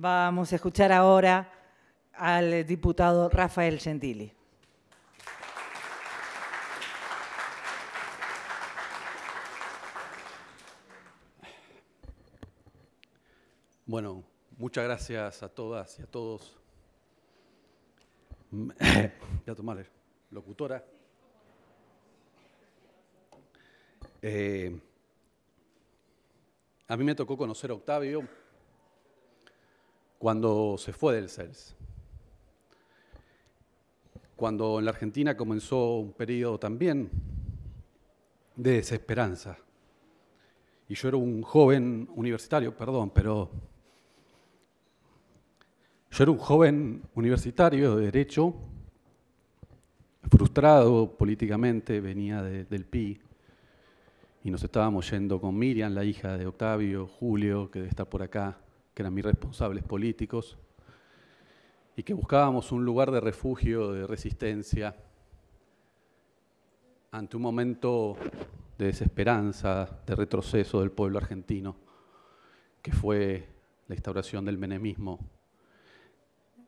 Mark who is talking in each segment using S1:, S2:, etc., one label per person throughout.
S1: Vamos a escuchar ahora al diputado Rafael Gentili.
S2: Bueno, muchas gracias a todas y a todos. Voy a tomar, locutora. Eh, a mí me tocó conocer a Octavio cuando se fue del CELS. Cuando en la Argentina comenzó un periodo también de desesperanza. Y yo era un joven universitario, perdón, pero yo era un joven universitario de Derecho, frustrado políticamente, venía del PI, y nos estábamos yendo con Miriam, la hija de Octavio, Julio, que debe estar por acá, que eran mis responsables políticos, y que buscábamos un lugar de refugio, de resistencia, ante un momento de desesperanza, de retroceso del pueblo argentino, que fue la instauración del menemismo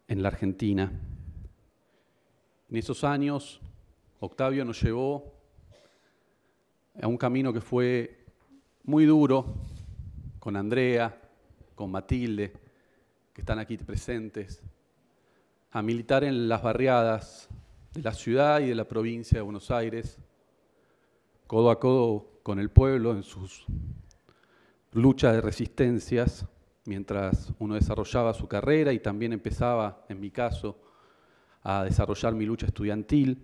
S2: en la Argentina. En esos años, Octavio nos llevó a un camino que fue muy duro con Andrea, con Matilde, que están aquí presentes, a militar en las barriadas de la ciudad y de la provincia de Buenos Aires, codo a codo con el pueblo en sus luchas de resistencias mientras uno desarrollaba su carrera y también empezaba, en mi caso, a desarrollar mi lucha estudiantil,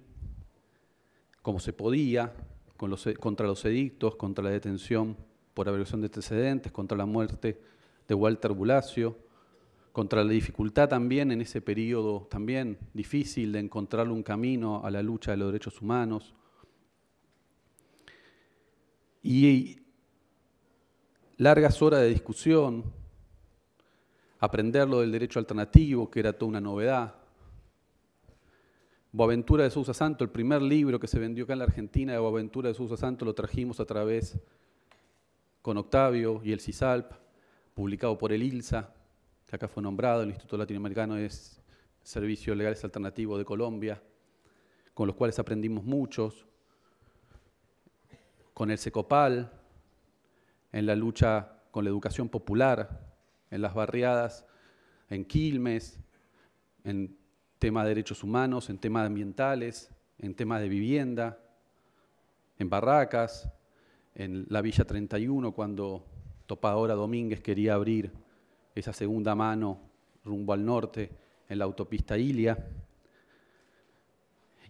S2: como se podía, contra los edictos, contra la detención por averiguación de antecedentes, contra la muerte de Walter Bulacio, contra la dificultad también en ese periodo también difícil de encontrar un camino a la lucha de los derechos humanos. Y largas horas de discusión, aprender lo del derecho alternativo, que era toda una novedad. Boaventura de Sousa Santo, el primer libro que se vendió acá en la Argentina de Boaventura de Sousa Santo, lo trajimos a través con Octavio y el CISALP, publicado por el ILSA, que acá fue nombrado, el Instituto Latinoamericano de Servicios Legales Alternativos de Colombia, con los cuales aprendimos muchos, con el SECOPAL, en la lucha con la educación popular, en las barriadas, en Quilmes, en temas de derechos humanos, en temas ambientales, en temas de vivienda, en Barracas, en la Villa 31, cuando Topadora Domínguez quería abrir esa segunda mano rumbo al norte en la autopista Ilia.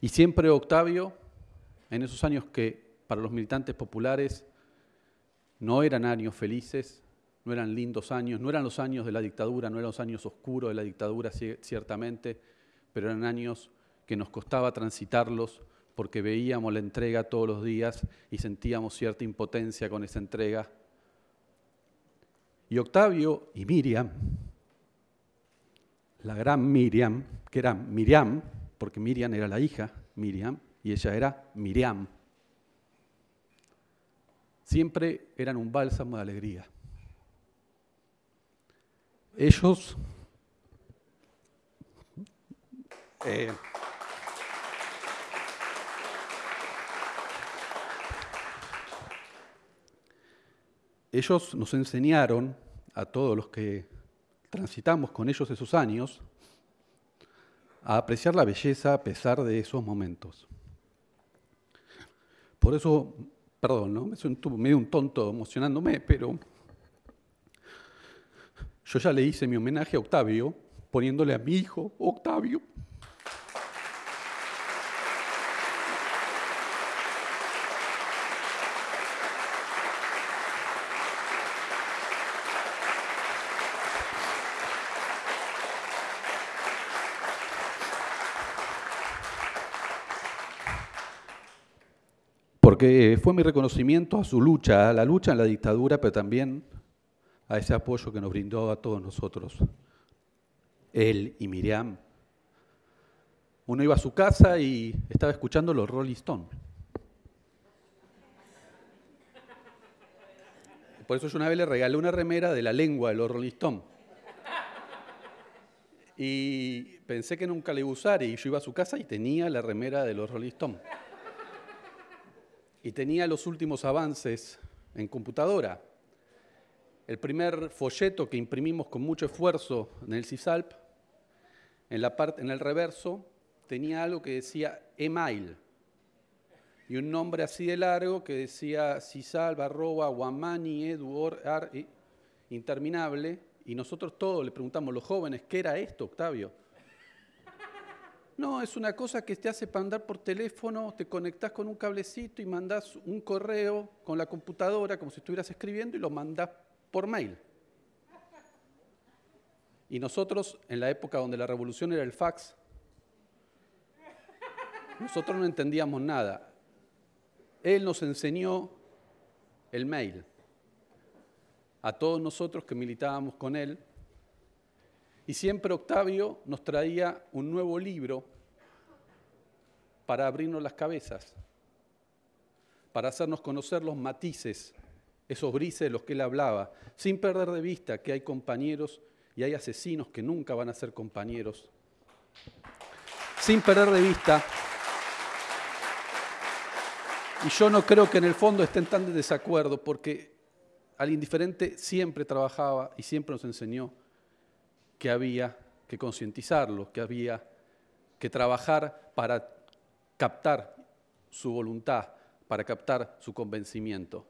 S2: Y siempre Octavio, en esos años que para los militantes populares no eran años felices, no eran lindos años, no eran los años de la dictadura, no eran los años oscuros de la dictadura ciertamente, pero eran años que nos costaba transitarlos porque veíamos la entrega todos los días y sentíamos cierta impotencia con esa entrega. Y Octavio y Miriam, la gran Miriam, que era Miriam, porque Miriam era la hija, Miriam, y ella era Miriam, siempre eran un bálsamo de alegría. Ellos eh, ellos nos enseñaron a todos los que transitamos con ellos esos años a apreciar la belleza a pesar de esos momentos. Por eso, perdón, me siento medio un tonto emocionándome, pero yo ya le hice mi homenaje a Octavio, poniéndole a mi hijo Octavio. Porque fue mi reconocimiento a su lucha, a la lucha en la dictadura, pero también a ese apoyo que nos brindó a todos nosotros, él y Miriam. Uno iba a su casa y estaba escuchando los Rolling Stones. Por eso yo una vez le regalé una remera de la lengua de los Rolling Stones. Y pensé que nunca le iba a usar y yo iba a su casa y tenía la remera de los Rolling Stones. Y tenía los últimos avances en computadora. El primer folleto que imprimimos con mucho esfuerzo en el CISALP, en, la parte, en el reverso, tenía algo que decía email y un nombre así de largo que decía CISALP, arroba, guamani, edu, interminable. Y nosotros todos le preguntamos, los jóvenes, ¿qué era esto, Octavio? No, es una cosa que te hace para andar por teléfono, te conectás con un cablecito y mandás un correo con la computadora como si estuvieras escribiendo y lo mandás por mail. Y nosotros, en la época donde la revolución era el fax, nosotros no entendíamos nada. Él nos enseñó el mail a todos nosotros que militábamos con él. Y siempre Octavio nos traía un nuevo libro para abrirnos las cabezas, para hacernos conocer los matices, esos grises de los que él hablaba, sin perder de vista que hay compañeros y hay asesinos que nunca van a ser compañeros, sin perder de vista y yo no creo que en el fondo estén tan de desacuerdo, porque al indiferente siempre trabajaba y siempre nos enseñó que había que concientizarlo, que había que trabajar para captar su voluntad, para captar su convencimiento.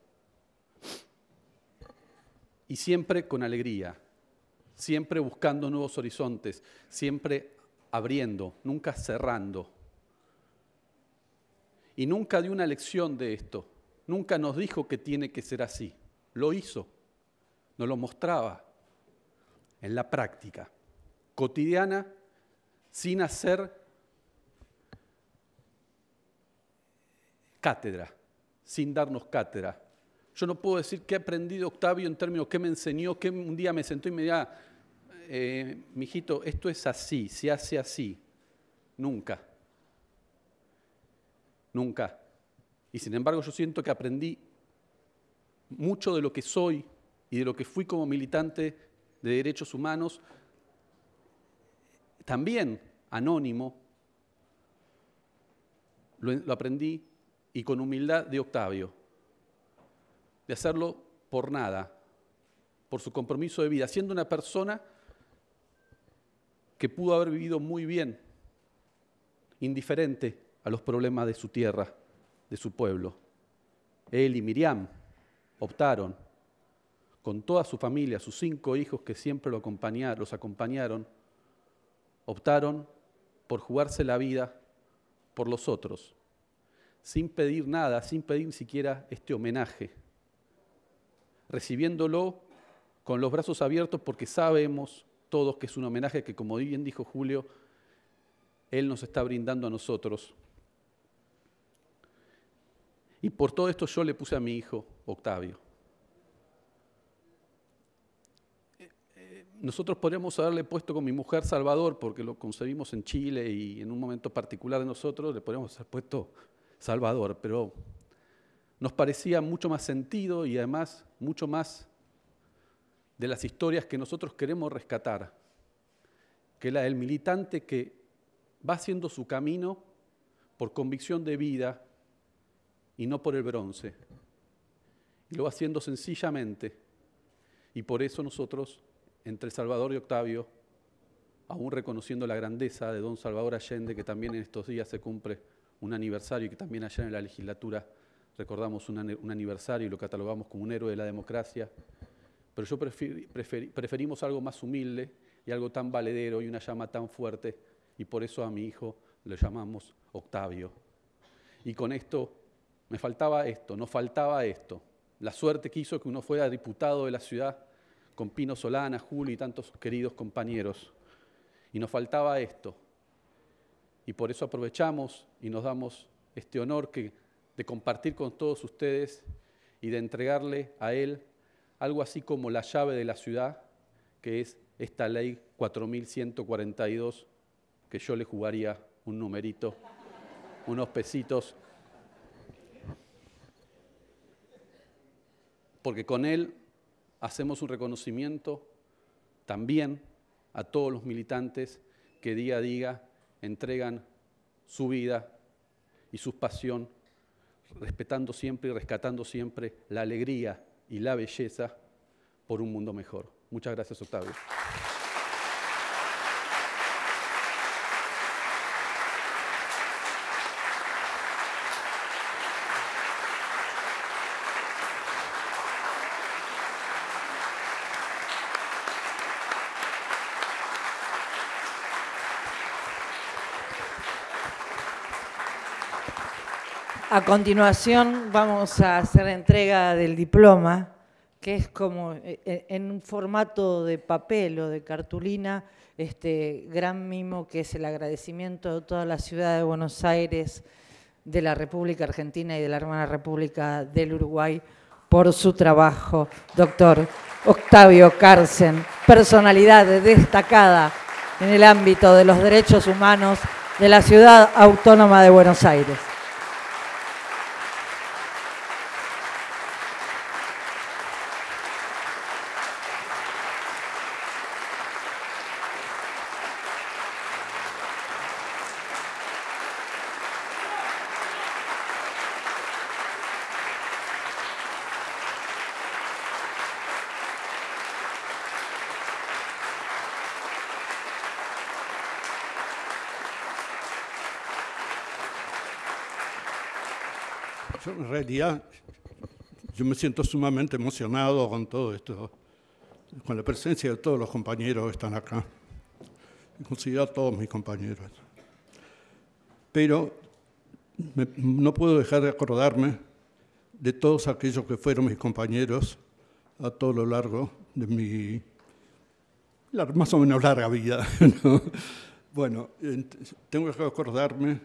S2: Y siempre con alegría, siempre buscando nuevos horizontes, siempre abriendo, nunca cerrando. Y nunca dio una lección de esto, nunca nos dijo que tiene que ser así lo hizo, nos lo mostraba en la práctica, cotidiana, sin hacer cátedra, sin darnos cátedra. Yo no puedo decir qué he aprendido Octavio en términos qué me enseñó, que un día me sentó y me dijo, eh, mijito, esto es así, se hace así. Nunca. Nunca. Y sin embargo yo siento que aprendí mucho de lo que soy y de lo que fui como militante de derechos humanos, también anónimo, lo, aprendí y con humildad de Octavio, de hacerlo por nada, por su compromiso de vida, siendo una persona que pudo haber vivido muy bien, indiferente a los problemas de su tierra, de su pueblo. Él y Miriam, optaron, con toda su familia, sus cinco hijos que siempre lo acompañaron, los acompañaron, optaron por jugarse la vida por los otros, sin pedir nada, sin pedir ni siquiera este homenaje, recibiéndolo con los brazos abiertos porque sabemos todos que es un homenaje que, como bien dijo Julio, Él nos está brindando a nosotros. Y por todo esto yo le puse a mi hijo Octavio. Nosotros podríamos haberle puesto con mi mujer Salvador, porque lo concebimos en Chile y en un momento particular de nosotros le podríamos haber puesto Salvador, pero nos parecía mucho más sentido y además mucho más de las historias que nosotros queremos rescatar, que la del militante que va haciendo su camino por convicción de vida y no por el bronce. Y lo va haciendo sencillamente. Y por eso nosotros, entre Salvador y Octavio, aún reconociendo la grandeza de don Salvador Allende, que también en estos días se cumple un aniversario y que también allá en la legislatura recordamos un, aniversario y lo catalogamos como un héroe de la democracia, pero yo preferimos algo más humilde y algo tan valedero y una llama tan fuerte, y por eso a mi hijo le llamamos Octavio. Y con esto me faltaba esto, nos faltaba esto. La suerte que hizo que uno fuera diputado de la ciudad con Pino Solana, Julio y tantos queridos compañeros. Y nos faltaba esto. Y por eso aprovechamos y nos damos este honor que, de compartir con todos ustedes y de entregarle a él algo así como la llave de la ciudad, que es esta ley 4142, que yo le jugaría un numerito, unos pesitos porque con él hacemos un reconocimiento también a todos los militantes que día a día entregan su vida y su pasión, respetando siempre y rescatando siempre la alegría y la belleza por un mundo mejor. Muchas gracias, Octavio.
S1: A continuación vamos a hacer entrega del diploma, que es como eh, eh, en un formato de papel o de cartulina, este gran mimo que es el agradecimiento de toda la ciudad de Buenos Aires, de la República Argentina y de la hermana República del Uruguay por su trabajo. Doctor Octavio Carcen, personalidad destacada en el ámbito de los derechos humanos de la ciudad autónoma de Buenos Aires.
S3: En realidad yo me siento sumamente emocionado con todo esto, con la presencia de todos los compañeros que están acá. Considero a todos mis compañeros. Pero no puedo dejar de acordarme de todos aquellos que fueron mis compañeros a todo lo largo de mi más o menos larga vida. Bueno, tengo que acordarme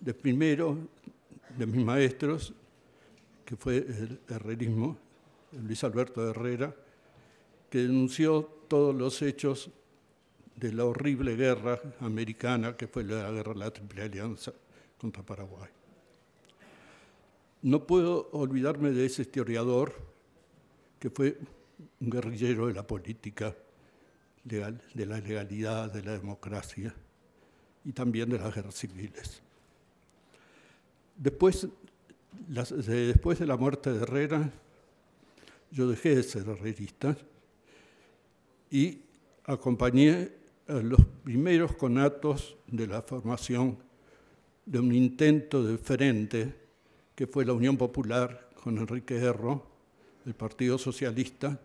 S3: de primero de mis maestros, que fue el herrerismo, Luis Alberto Herrera, que denunció todos los hechos de la horrible guerra americana que fue la guerra de la Triple Alianza contra Paraguay. No puedo olvidarme de ese historiador que fue un guerrillero de la política, de la legalidad, de la democracia y también de las guerras civiles. Después, después de la muerte de Herrera, yo dejé de ser herrerista y acompañé a los primeros conatos de la formación de un intento de frente que fue la Unión Popular con Enrique Erro, el Partido Socialista,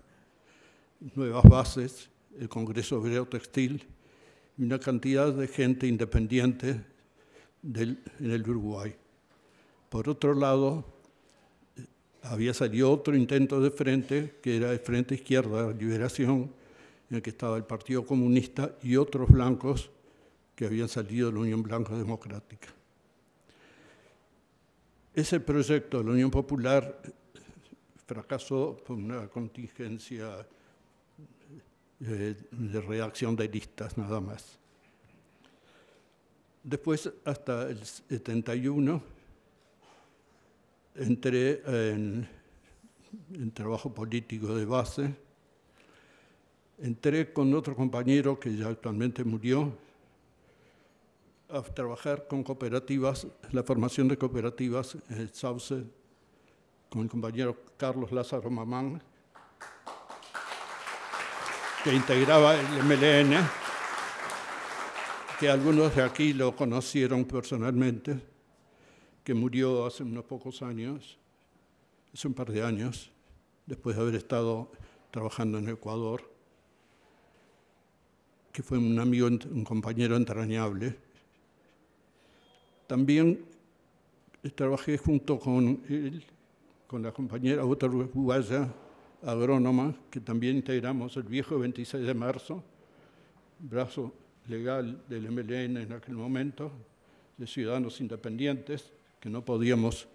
S3: Nuevas Bases, el Congreso Obrero Textil y una cantidad de gente independiente en el Uruguay. Por otro lado, había salido otro intento de frente, que era el Frente Izquierda de Liberación, en el que estaba el Partido Comunista y otros blancos que habían salido de la Unión Blanca Democrática. Ese proyecto de la Unión Popular fracasó por una contingencia eh, de redacción de listas nada más. Después, hasta el 71, entré en, trabajo político de base, entré con otro compañero que ya actualmente murió a trabajar con cooperativas, la formación de cooperativas en Sauce, con el compañero Carlos Lázaro Mamán, que integraba el MLN, que algunos de aquí lo conocieron personalmente murió hace unos pocos años, hace un par de años, después de haber estado trabajando en Ecuador, que fue un amigo, un compañero entrañable. También trabajé junto con él, con la compañera otra uruguaya, agrónoma, que también integramos el viejo 26 de marzo, brazo legal del MLN en aquel momento, de Ciudadanos Independientes, que no podíamos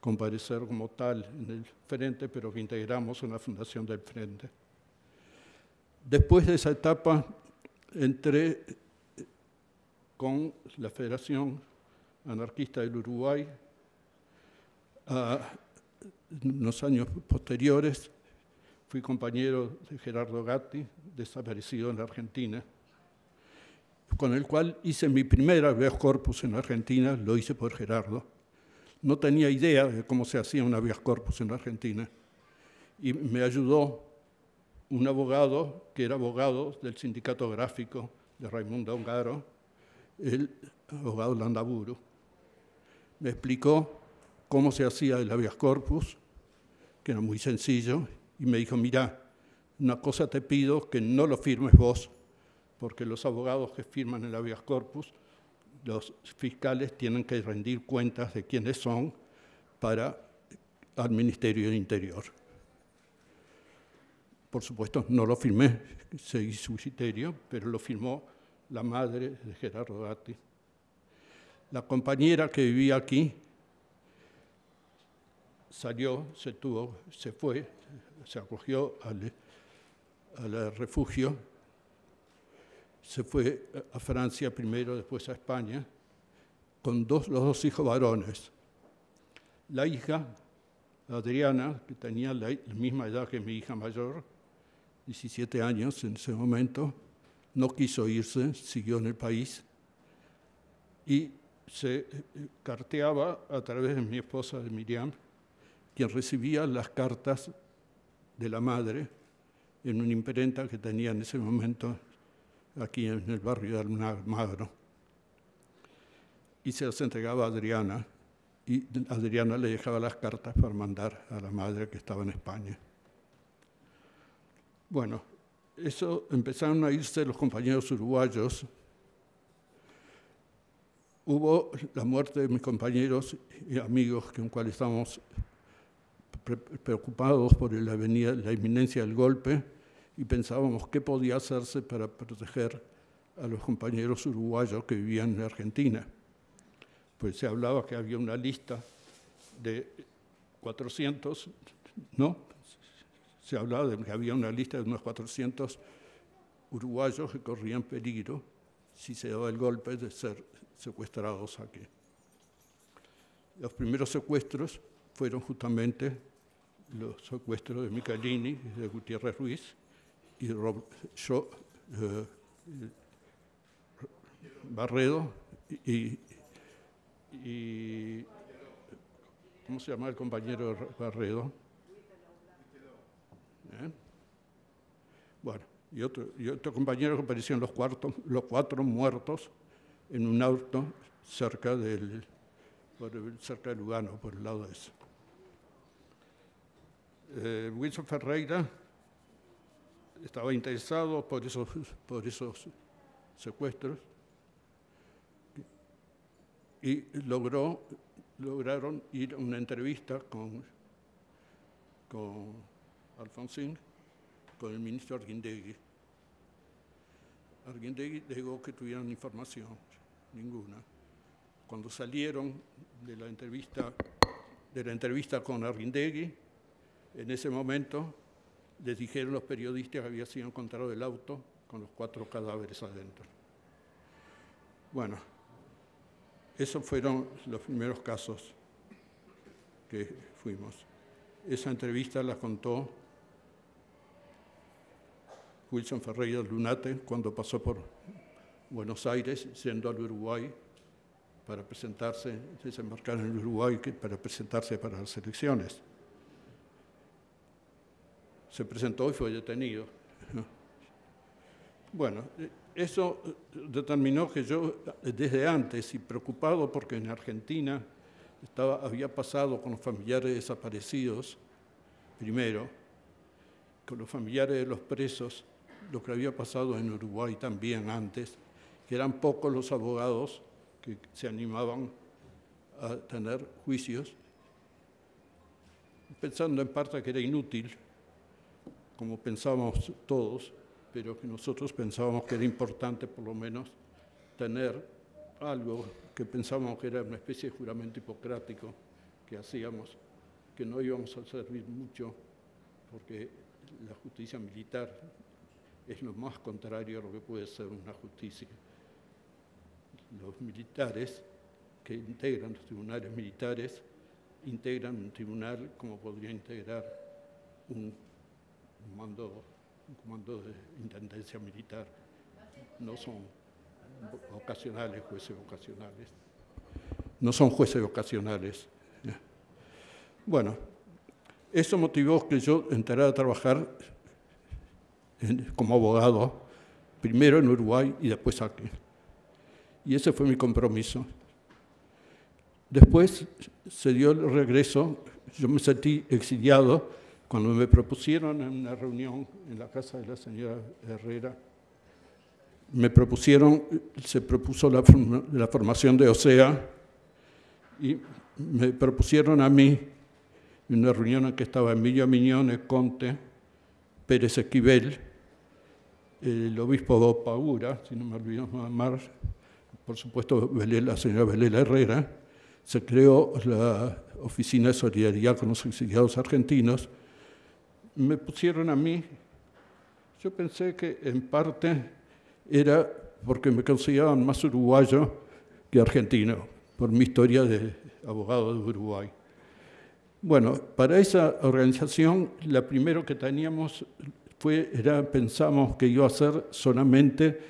S3: comparecer como tal en el Frente, pero que integramos una fundación del Frente. Después de esa etapa entré con la Federación Anarquista del Uruguay. en los años posteriores fui compañero de Gerardo Gatti, desaparecido en la Argentina con el cual hice mi primera habeas corpus en Argentina, lo hice por Gerardo. No tenía idea de cómo se hacía un habeas corpus en Argentina y me ayudó un abogado que era abogado del sindicato gráfico de Raimundo Ongaro, el abogado Landaburu. Me explicó cómo se hacía el habeas corpus, que era muy sencillo, y me dijo, mira, una cosa te pido, que no lo firmes vos, porque los abogados que firman el habeas corpus, los fiscales tienen que rendir cuentas de quiénes son para al Ministerio del Interior. Por supuesto, no lo firmé, seguí su criterio, pero lo firmó la madre de Gerardo Gatti. La compañera que vivía aquí salió, se tuvo, se fue, se acogió al, al refugio, se fue a Francia primero, después a España, con los dos hijos varones. La hija, Adriana, que tenía la misma edad que mi hija mayor, 17 años en ese momento, no quiso irse, siguió en el país y se eh, carteaba a través de mi esposa de Miriam, quien recibía las cartas de la madre en una imprenta que tenía en ese momento aquí en el barrio de Almagro. Y se las entregaba a Adriana, y Adriana le dejaba las cartas para mandar a la madre que estaba en España. Bueno, eso empezaron a irse los compañeros uruguayos. Hubo la muerte de mis compañeros y amigos con cuales estábamos preocupados por la inminencia del golpe y pensábamos qué podía hacerse para proteger a los compañeros uruguayos que vivían en Argentina. Pues se hablaba que había una lista de 400, ¿no? se hablaba de que había una lista de unos 400 uruguayos que corrían peligro si se daba el golpe de ser secuestrados aquí. Los primeros secuestros fueron justamente los secuestros de Michelini, de Gutiérrez Ruiz y yo, eh, Barredo y, ¿cómo se llama el compañero Barredo? ¿Eh? Bueno, y otro, y otro compañero que aparecían los, los cuatro muertos en un auto cerca del, cerca de Lugano, por el lado de eso. Eh, Wilson Ferreira estaba interesado por esos, por esos secuestros y logró, lograron ir a una entrevista con, con Alfonsín con el ministro Arguindegui. Arguindegui negó que tuvieran información, ninguna. Cuando salieron de la entrevista, de la entrevista con Arguindegui, en ese momento les dijeron los periodistas que había sido encontrado el auto con los cuatro cadáveres adentro. Bueno, esos fueron los primeros casos que fuimos. Esa entrevista la contó Wilson Ferreira Lunate cuando pasó por Buenos Aires, siendo al Uruguay para presentarse, desembarcar en el Uruguay para presentarse para las elecciones. Se presentó y fue detenido. Bueno, eso determinó que yo desde antes y preocupado porque en Argentina estaba, había pasado con los familiares desaparecidos, primero, con los familiares de los presos, lo que había pasado en Uruguay también antes, que eran pocos los abogados que se animaban a tener juicios, pensando en parte que era inútil, como pensábamos todos, pero que nosotros pensábamos que era importante por lo menos tener algo que pensábamos que era una especie de juramento hipocrático que hacíamos, que no íbamos a servir mucho porque la justicia militar es lo más contrario a lo que puede ser una justicia. Los militares que integran los tribunales militares integran un tribunal como podría integrar un, un comando de intendencia militar. No son, ocasionales, jueces ocasionales. No son jueces ocasionales. Bueno, eso motivó que yo entrara a trabajar como abogado, primero en Uruguay y después aquí. Y ese fue mi compromiso. Después se dio el regreso, yo me sentí exiliado cuando me propusieron en una reunión en la casa de la señora Herrera, me propusieron, se propuso la, la formación de OSEA y me propusieron a mí en una reunión en que estaba Emilio Miñones, Conte, Pérez Esquivel, el obispo Paura, si no me olvido más, por supuesto la señora Belela Herrera, se creó la Oficina de Solidaridad con los Exiliados Argentinos. Me pusieron a mí, yo pensé que en parte era porque me consideraban más uruguayo que argentino, por mi historia de abogado de Uruguay. Bueno, para esa organización, la primero que teníamos fue, era, pensamos que iba a ser solamente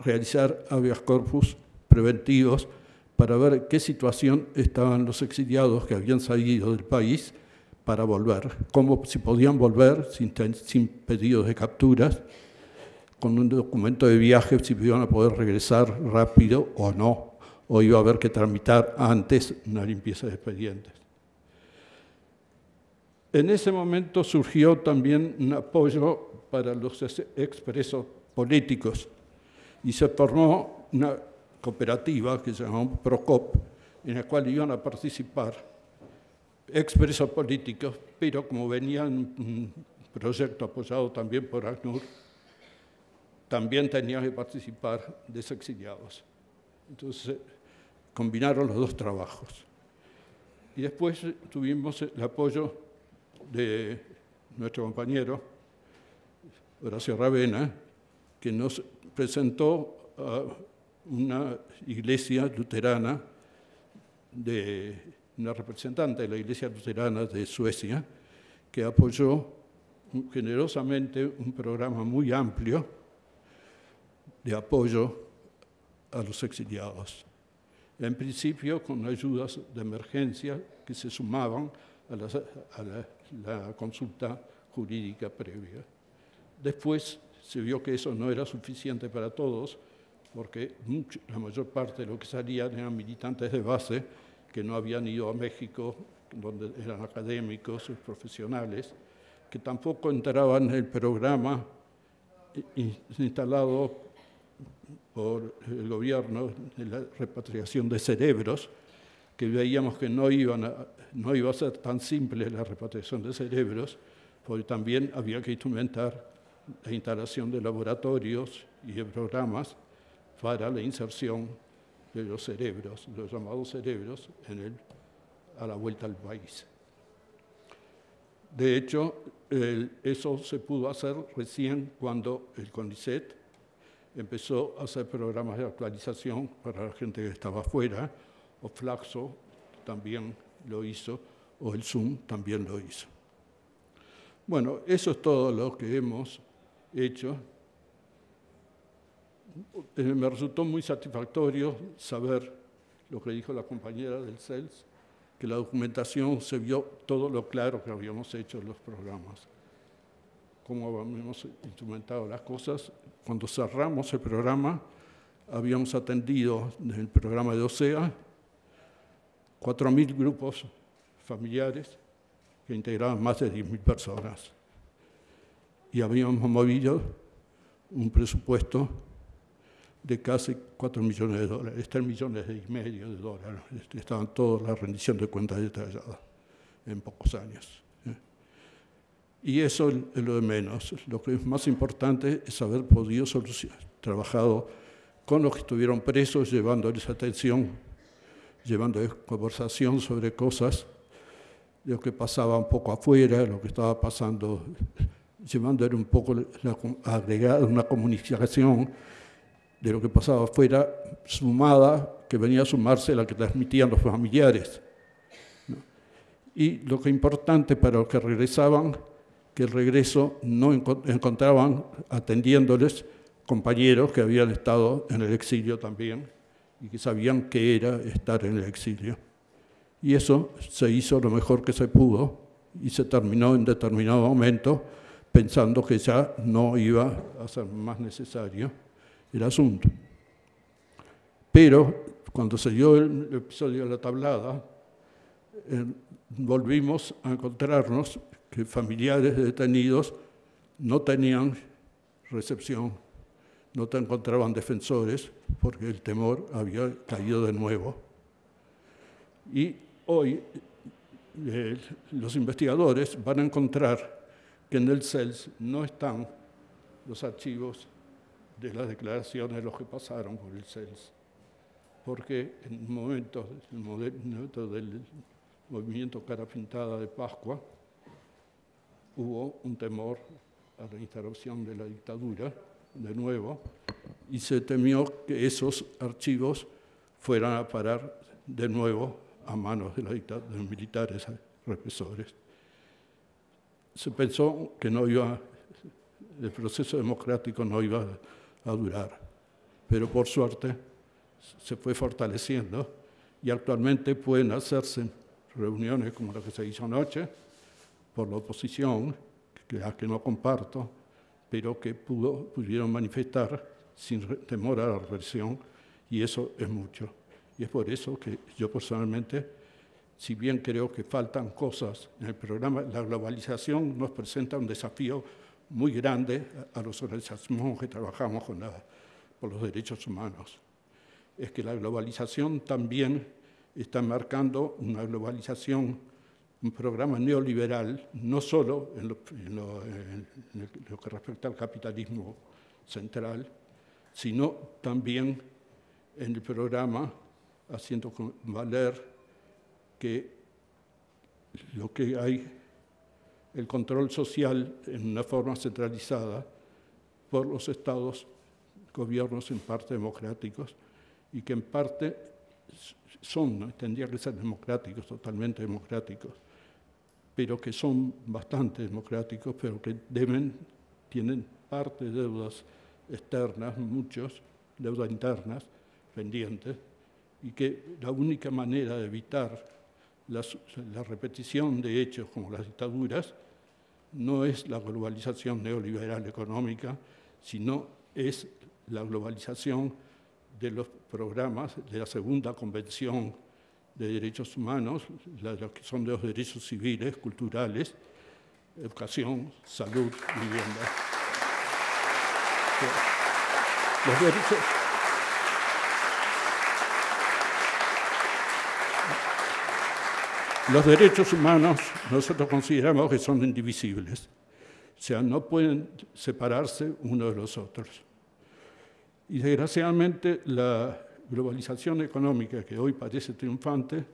S3: realizar habeas corpus preventivos para ver qué situación estaban los exiliados que habían salido del país para volver, cómo si podían volver sin, sin pedidos de capturas, con un documento de viaje, si iban a poder regresar rápido o no, o iba a haber que tramitar antes una limpieza de expedientes. En ese momento surgió también un apoyo para los expresos políticos y se formó una cooperativa que se llamó PROCOP, en la cual iban a participar expresos políticos, pero como venía un proyecto apoyado también por ACNUR, también tenían que participar desexiliados. Entonces combinaron los dos trabajos. Y después tuvimos el apoyo de nuestro compañero Horacio Ravena, que nos presentó a una iglesia luterana, de una representante de la iglesia luterana de Suecia, que apoyó generosamente un programa muy amplio de apoyo a los exiliados. En principio con ayudas de emergencia que se sumaban a, la, consulta jurídica previa. Después se vio que eso no era suficiente para todos, porque la mayor parte de lo que salían eran militantes de base que no habían ido a México, donde eran académicos, profesionales, que tampoco entraban en el programa instalado por el gobierno de la repatriación de cerebros, que veíamos que no, iban no iba a ser tan simple la repatriación de cerebros, porque también había que instrumentar la instalación de laboratorios y de programas para la inserción de los cerebros, los llamados cerebros, en el, a la vuelta al país. De hecho, eso se pudo hacer recién cuando el CONICET empezó a hacer programas de actualización para la gente que estaba afuera, o Flaxo también lo hizo, o el Zoom también lo hizo. Bueno, eso es todo lo que hemos hecho. Eh, me resultó muy satisfactorio saber lo que dijo la compañera del CELS, que la documentación se vio todo lo claro que habíamos hecho en los programas, cómo habíamos instrumentado las cosas. Cuando cerramos el programa, habíamos atendido desde el programa de OSEA 4.000 grupos familiares que integraban más de 10.000 personas. Y habíamos movido un presupuesto de casi 4 millones de dólares, 3 millones y medio de dólares. Estaban todas la rendición de cuentas detalladas en pocos años. ¿eh? Y eso es lo de menos. Lo que es más importante es haber podido solucionar, trabajado con los que estuvieron presos, llevándoles atención llevando conversación sobre cosas, lo que pasaba un poco afuera, lo que estaba pasando, llevando un poco agregar una comunicación de lo que pasaba afuera, sumada, que venía a sumarse la que transmitían los familiares. Y lo que importante para los que regresaban, que el regreso no encontraban atendiéndoles compañeros que habían estado en el exilio también y que sabían qué era estar en el exilio. Y eso se hizo lo mejor que se pudo y se terminó en determinado momento pensando que ya no iba a ser más necesario el asunto. Pero cuando se dio el episodio de la tablada, eh, volvimos a encontrarnos que familiares de detenidos no tenían recepción, no te encontraban defensores porque el temor había caído de nuevo. Y hoy eh, los investigadores van a encontrar que en el CELS no están los archivos de las declaraciones de los que pasaron por el CELS, porque en el del movimiento Cara Pintada de Pascua hubo un temor a la instalación de la dictadura de nuevo y se temió que esos archivos fueran a parar de nuevo a manos de, los militares represores. Se pensó que no iba, el proceso democrático no iba a durar, pero por suerte se fue fortaleciendo y actualmente pueden hacerse reuniones como la que se hizo anoche por la oposición, que, a que no comparto, pero que pudo, pudieron manifestar sin temor a la represión, y eso es mucho. Y es por eso que yo personalmente, si bien creo que faltan cosas en el programa, la globalización nos presenta un desafío muy grande a los organizaciones que trabajamos con por los derechos humanos. Es que la globalización también está marcando una globalización, un programa neoliberal, no solo en lo, que respecta al capitalismo central, sino también en el programa haciendo valer que lo que hay, el control social en una forma centralizada por los estados, gobiernos en parte democráticos, y que en parte son, tendrían que ser democráticos, totalmente democráticos, pero que son bastante democráticos, pero que deben, tienen parte de deudas externas, muchos, deudas internas pendientes, y que la única manera de evitar la, la repetición de hechos como las dictaduras no es la globalización neoliberal económica, sino es la globalización de los programas de la segunda convención de derechos humanos, los que son de los derechos civiles, culturales, educación, salud, vivienda. Los derechos, los derechos humanos nosotros consideramos que son indivisibles, o sea, no pueden separarse uno de los otros. Y desgraciadamente la globalización económica que hoy parece triunfante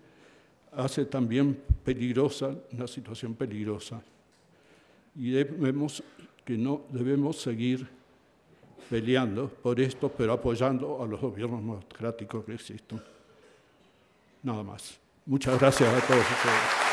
S3: hace también peligrosa una situación peligrosa. Y vemos que no debemos seguir peleando por esto, pero apoyando a los gobiernos democráticos que existen. Nada más. Muchas gracias a todos ustedes.